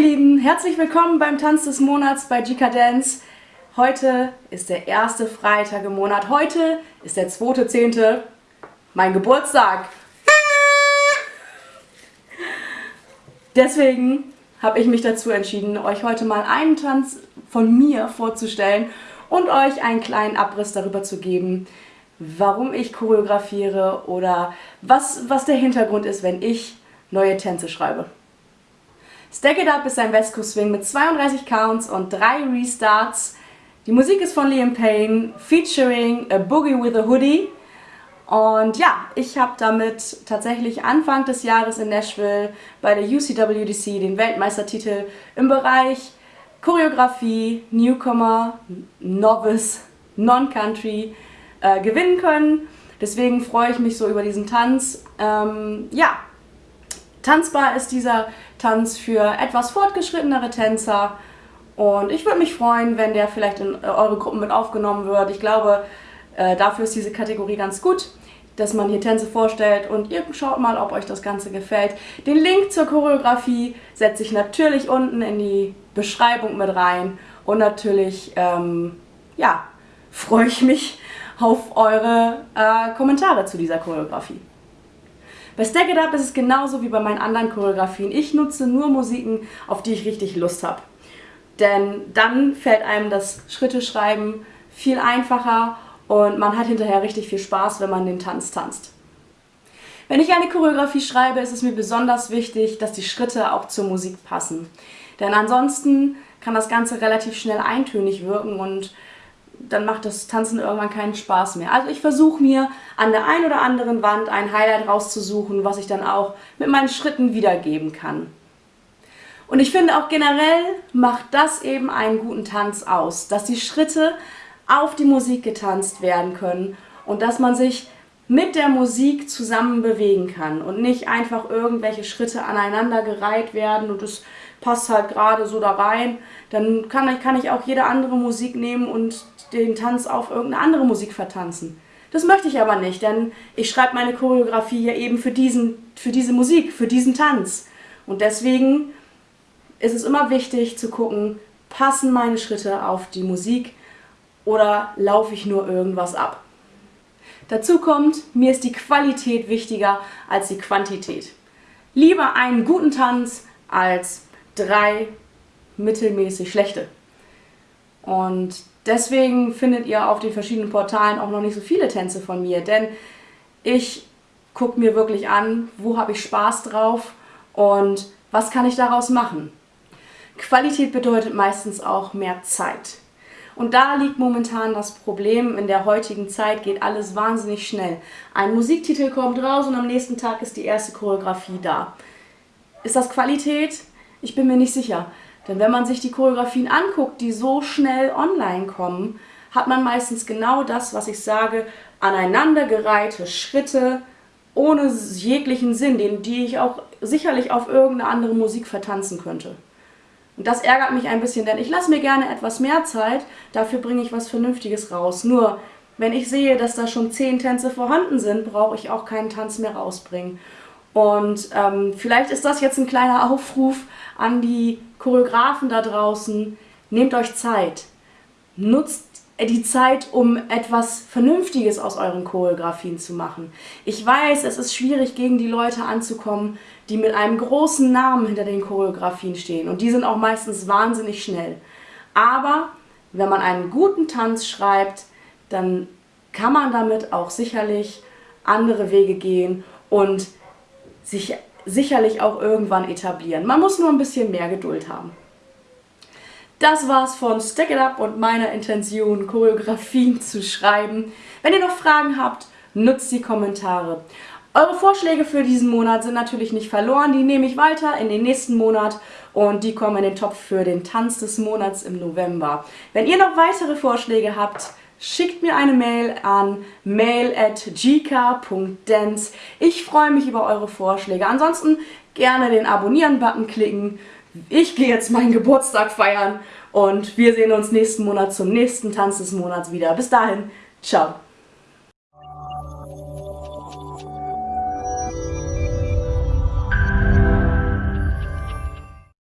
ihr Lieben, herzlich willkommen beim Tanz des Monats bei GK Dance. Heute ist der erste Freitag im Monat. Heute ist der 2.10. mein Geburtstag. Deswegen habe ich mich dazu entschieden, euch heute mal einen Tanz von mir vorzustellen und euch einen kleinen Abriss darüber zu geben, warum ich choreografiere oder was, was der Hintergrund ist, wenn ich neue Tänze schreibe. Stack It Up ist ein Coast Swing mit 32 Counts und 3 Restarts. Die Musik ist von Liam Payne, featuring A Boogie with a Hoodie. Und ja, ich habe damit tatsächlich Anfang des Jahres in Nashville bei der UCWDC den Weltmeistertitel im Bereich Choreografie, Newcomer, Novice, Non-Country äh, gewinnen können. Deswegen freue ich mich so über diesen Tanz. Ähm, ja, tanzbar ist dieser Tanz für etwas fortgeschrittenere Tänzer. Und ich würde mich freuen, wenn der vielleicht in eure Gruppen mit aufgenommen wird. Ich glaube, äh, dafür ist diese Kategorie ganz gut, dass man hier Tänze vorstellt und ihr schaut mal, ob euch das Ganze gefällt. Den Link zur Choreografie setze ich natürlich unten in die Beschreibung mit rein. Und natürlich, ähm, ja, freue ich mich auf eure äh, Kommentare zu dieser Choreografie. Bei Stack It Up ist es genauso wie bei meinen anderen Choreografien. Ich nutze nur Musiken, auf die ich richtig Lust habe. Denn dann fällt einem das Schritte-Schreiben viel einfacher und man hat hinterher richtig viel Spaß, wenn man den Tanz tanzt. Wenn ich eine Choreografie schreibe, ist es mir besonders wichtig, dass die Schritte auch zur Musik passen. Denn ansonsten kann das Ganze relativ schnell eintönig wirken und dann macht das Tanzen irgendwann keinen Spaß mehr. Also ich versuche mir an der einen oder anderen Wand ein Highlight rauszusuchen, was ich dann auch mit meinen Schritten wiedergeben kann. Und ich finde auch generell macht das eben einen guten Tanz aus, dass die Schritte auf die Musik getanzt werden können und dass man sich mit der Musik zusammen bewegen kann und nicht einfach irgendwelche Schritte aneinander gereiht werden und es passt halt gerade so da rein. Dann kann ich, kann ich auch jede andere Musik nehmen und den Tanz auf irgendeine andere Musik vertanzen. Das möchte ich aber nicht, denn ich schreibe meine Choreografie ja eben für, diesen, für diese Musik, für diesen Tanz. Und deswegen ist es immer wichtig zu gucken, passen meine Schritte auf die Musik oder laufe ich nur irgendwas ab. Dazu kommt, mir ist die Qualität wichtiger als die Quantität. Lieber einen guten Tanz als drei mittelmäßig schlechte. Und deswegen findet ihr auf den verschiedenen Portalen auch noch nicht so viele Tänze von mir, denn ich gucke mir wirklich an, wo habe ich Spaß drauf und was kann ich daraus machen. Qualität bedeutet meistens auch mehr Zeit. Und da liegt momentan das Problem, in der heutigen Zeit geht alles wahnsinnig schnell. Ein Musiktitel kommt raus und am nächsten Tag ist die erste Choreografie da. Ist das Qualität? Ich bin mir nicht sicher. Denn wenn man sich die Choreografien anguckt, die so schnell online kommen, hat man meistens genau das, was ich sage, aneinandergereihte Schritte ohne jeglichen Sinn, den, die ich auch sicherlich auf irgendeine andere Musik vertanzen könnte. Und das ärgert mich ein bisschen, denn ich lasse mir gerne etwas mehr Zeit, dafür bringe ich was Vernünftiges raus. Nur, wenn ich sehe, dass da schon zehn Tänze vorhanden sind, brauche ich auch keinen Tanz mehr rausbringen. Und ähm, vielleicht ist das jetzt ein kleiner Aufruf an die Choreografen da draußen. Nehmt euch Zeit. Nutzt die Zeit, um etwas Vernünftiges aus euren Choreografien zu machen. Ich weiß, es ist schwierig, gegen die Leute anzukommen, die mit einem großen Namen hinter den Choreografien stehen. Und die sind auch meistens wahnsinnig schnell. Aber wenn man einen guten Tanz schreibt, dann kann man damit auch sicherlich andere Wege gehen und sich sicherlich auch irgendwann etablieren. Man muss nur ein bisschen mehr Geduld haben. Das war's von Stack It Up und meiner Intention, Choreografien zu schreiben. Wenn ihr noch Fragen habt, nutzt die Kommentare. Eure Vorschläge für diesen Monat sind natürlich nicht verloren, die nehme ich weiter in den nächsten Monat und die kommen in den Topf für den Tanz des Monats im November. Wenn ihr noch weitere Vorschläge habt, schickt mir eine Mail an mail at gk.dance. Ich freue mich über eure Vorschläge. Ansonsten gerne den Abonnieren-Button klicken ich gehe jetzt meinen Geburtstag feiern und wir sehen uns nächsten Monat zum nächsten Tanz des Monats wieder. Bis dahin, ciao.